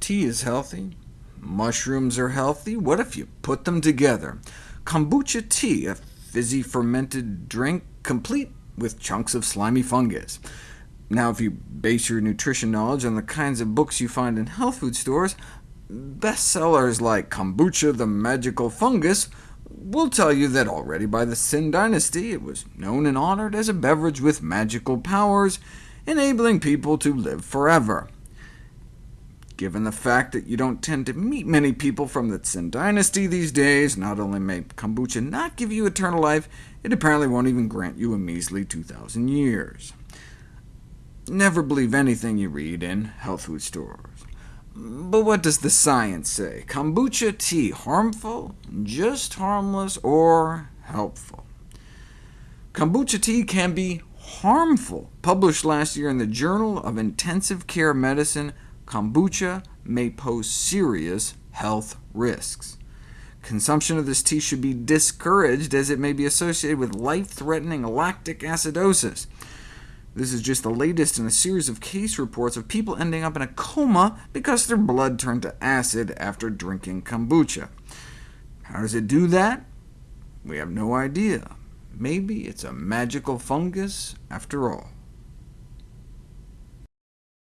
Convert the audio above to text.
Tea is healthy. Mushrooms are healthy. What if you put them together? Kombucha tea, a fizzy fermented drink, complete with chunks of slimy fungus. Now, if you base your nutrition knowledge on the kinds of books you find in health food stores, bestsellers like Kombucha the Magical Fungus will tell you that already by the Sin dynasty it was known and honored as a beverage with magical powers, enabling people to live forever. Given the fact that you don't tend to meet many people from the Syn dynasty these days, not only may kombucha not give you eternal life, it apparently won't even grant you a measly 2,000 years. Never believe anything you read in health food stores. But what does the science say? Kombucha tea harmful, just harmless, or helpful? Kombucha tea can be harmful. Published last year in the Journal of Intensive Care Medicine, kombucha may pose serious health risks. Consumption of this tea should be discouraged, as it may be associated with life-threatening lactic acidosis. This is just the latest in a series of case reports of people ending up in a coma because their blood turned to acid after drinking kombucha. How does it do that? We have no idea. Maybe it's a magical fungus after all.